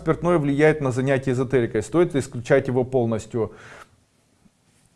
спиртное влияет на занятие эзотерикой. Стоит исключать его полностью?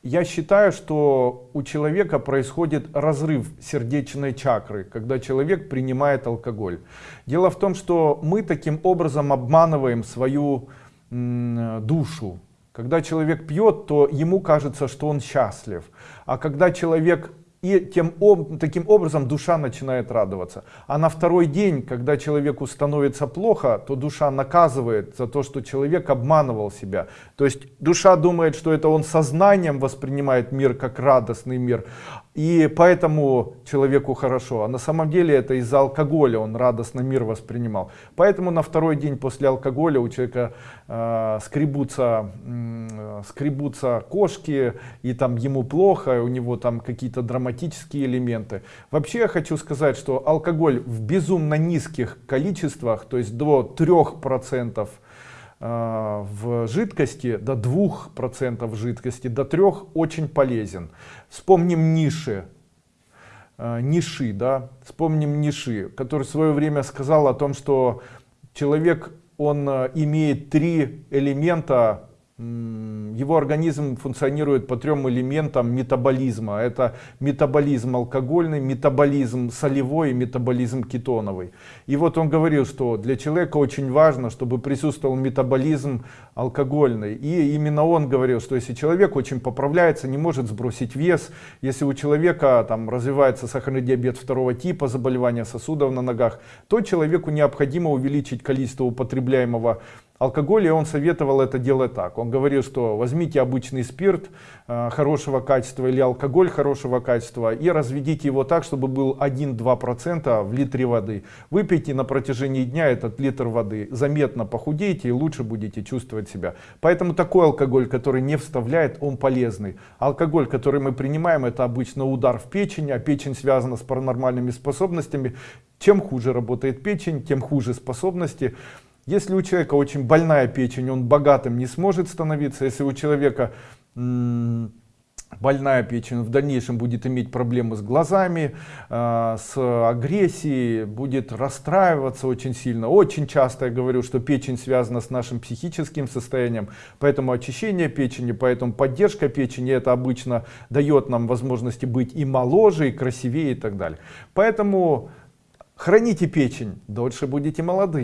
Я считаю что у человека происходит разрыв сердечной чакры когда человек принимает алкоголь. Дело в том что мы таким образом обманываем свою душу. Когда человек пьет то ему кажется что он счастлив. А когда человек и тем таким образом душа начинает радоваться. А на второй день когда человеку становится плохо то душа наказывает за то что человек обманывал себя. То есть душа думает что это он сознанием воспринимает мир как радостный мир и поэтому человеку хорошо. А на самом деле это из-за алкоголя он радостно мир воспринимал. Поэтому на второй день после алкоголя у человека э, скребутся э, скребутся кошки и там ему плохо у него там какие-то драматические элементы. Вообще я хочу сказать что алкоголь в безумно низких количествах то есть до трех процентов Э, в жидкости до 2% жидкости до 3 очень полезен. Вспомним ниши. Э, ниши да? Вспомним ниши который в свое время сказал о том что человек он э, имеет три элемента его организм функционирует по трем элементам метаболизма. Это метаболизм алкогольный метаболизм солевой метаболизм кетоновый. И вот он говорил что для человека очень важно чтобы присутствовал метаболизм алкогольный. И именно он говорил что если человек очень поправляется не может сбросить вес если у человека там развивается сахарный диабет второго типа заболевания сосудов на ногах то человеку необходимо увеличить количество употребляемого алкоголя он советовал это делать так. Он говорил что возьмите обычный спирт э, хорошего качества или алкоголь хорошего качества и разведите его так чтобы был 1-2 процента в литре воды. Выпейте на протяжении дня этот литр воды заметно похудеете и лучше будете чувствовать себя. Поэтому такой алкоголь который не вставляет он полезный. Алкоголь который мы принимаем это обычно удар в печень а печень связана с паранормальными способностями. Чем хуже работает печень тем хуже способности если у человека очень больная печень, он богатым не сможет становиться. Если у человека больная печень в дальнейшем будет иметь проблемы с глазами э, с агрессией будет расстраиваться очень сильно. Очень часто я говорю что печень связана с нашим психическим состоянием. Поэтому очищение печени поэтому поддержка печени это обычно дает нам возможности быть и моложе и красивее и так далее. Поэтому храните печень дольше будете молоды